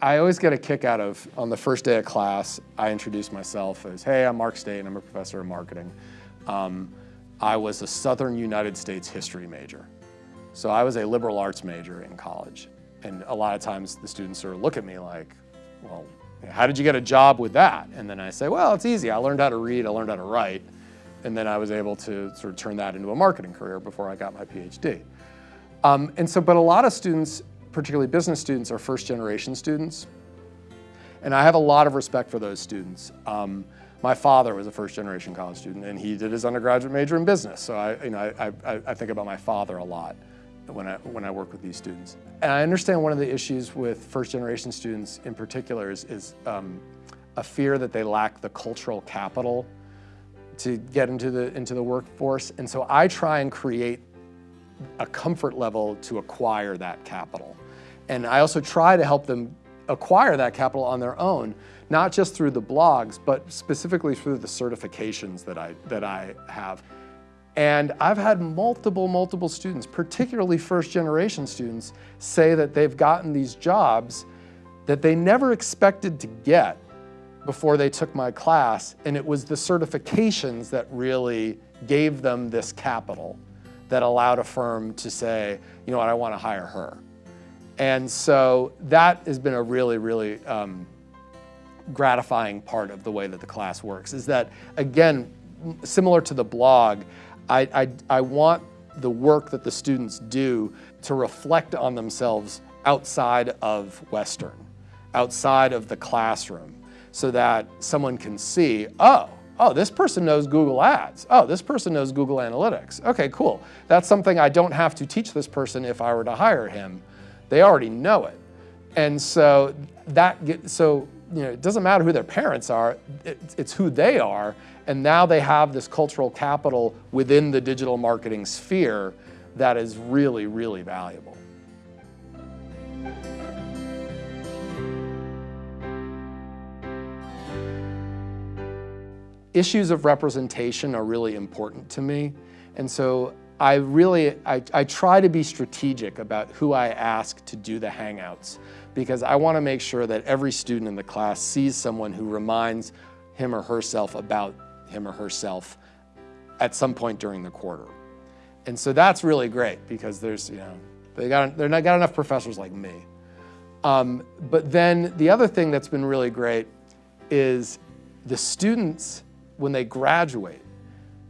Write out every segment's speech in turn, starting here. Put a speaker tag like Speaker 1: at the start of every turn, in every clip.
Speaker 1: I always get a kick out of, on the first day of class, I introduce myself as, hey, I'm Mark State, and I'm a professor of marketing. Um, I was a Southern United States history major. So I was a liberal arts major in college. And a lot of times the students sort of look at me like, well, how did you get a job with that? And then I say, well, it's easy. I learned how to read, I learned how to write. And then I was able to sort of turn that into a marketing career before I got my PhD. Um, and so, but a lot of students, particularly business students, are first generation students. And I have a lot of respect for those students. Um, my father was a first generation college student and he did his undergraduate major in business. So I, you know, I, I, I think about my father a lot when I, when I work with these students. And I understand one of the issues with first generation students in particular is, is um, a fear that they lack the cultural capital to get into the, into the workforce. And so I try and create a comfort level to acquire that capital. And I also try to help them acquire that capital on their own, not just through the blogs, but specifically through the certifications that I, that I have. And I've had multiple, multiple students, particularly first generation students, say that they've gotten these jobs that they never expected to get before they took my class. And it was the certifications that really gave them this capital that allowed a firm to say, you know what, I want to hire her. And so that has been a really, really um, gratifying part of the way that the class works is that, again, similar to the blog, I, I, I want the work that the students do to reflect on themselves outside of Western, outside of the classroom, so that someone can see, oh, oh, this person knows Google Ads. Oh, this person knows Google Analytics. Okay, cool. That's something I don't have to teach this person if I were to hire him. They already know it. And so that get, so you know, it doesn't matter who their parents are, it, it's who they are. And now they have this cultural capital within the digital marketing sphere that is really, really valuable. issues of representation are really important to me. And so I really, I, I, try to be strategic about who I ask to do the Hangouts because I want to make sure that every student in the class sees someone who reminds him or herself about him or herself at some point during the quarter. And so that's really great because there's, you know, they got, they're not got enough professors like me. Um, but then the other thing that's been really great is the students when they graduate,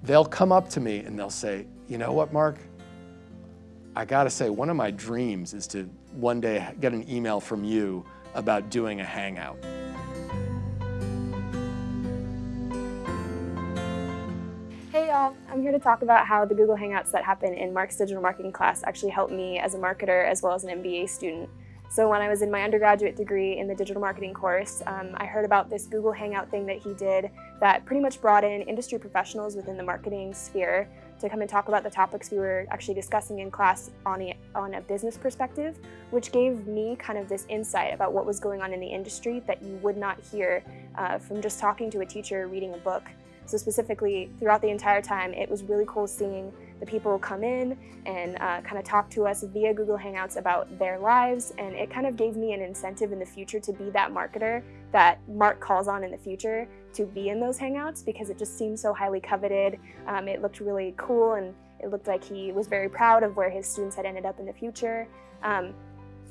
Speaker 1: they'll come up to me and they'll say, you know what, Mark? I gotta say, one of my dreams is to one day get an email from you about doing a hangout.
Speaker 2: Hey y'all, I'm here to talk about how the Google Hangouts that happen in Mark's digital marketing class actually helped me as a marketer as well as an MBA student. So when I was in my undergraduate degree in the digital marketing course, um, I heard about this Google Hangout thing that he did that pretty much brought in industry professionals within the marketing sphere to come and talk about the topics we were actually discussing in class on a, on a business perspective, which gave me kind of this insight about what was going on in the industry that you would not hear uh, from just talking to a teacher reading a book. So specifically, throughout the entire time, it was really cool seeing the people will come in and uh, kind of talk to us via Google Hangouts about their lives, and it kind of gave me an incentive in the future to be that marketer that Mark calls on in the future to be in those Hangouts because it just seemed so highly coveted. Um, it looked really cool and it looked like he was very proud of where his students had ended up in the future. Um,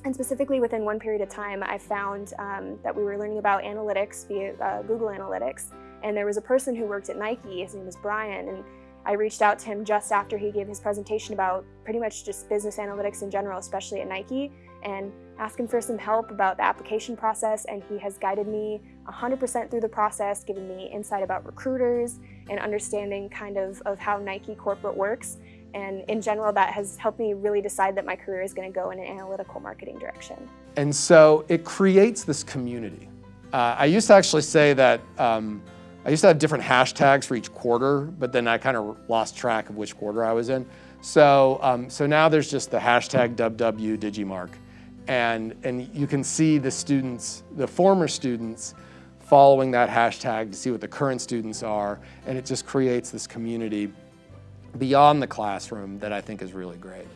Speaker 2: and specifically within one period of time, I found um, that we were learning about analytics via uh, Google Analytics. And there was a person who worked at Nike, his name was Brian, and I reached out to him just after he gave his presentation about pretty much just business analytics in general, especially at Nike, and asked him for some help about the application process, and he has guided me 100% through the process, given me insight about recruiters and understanding kind of, of how Nike corporate works. And in general, that has helped me really decide that my career is going to go in an analytical marketing direction.
Speaker 1: And so it creates this community. Uh, I used to actually say that um, I used to have different hashtags for each quarter, but then I kind of lost track of which quarter I was in. So, um, so now there's just the hashtag WW Digimark. And, and you can see the students, the former students, following that hashtag to see what the current students are. And it just creates this community beyond the classroom that I think is really great.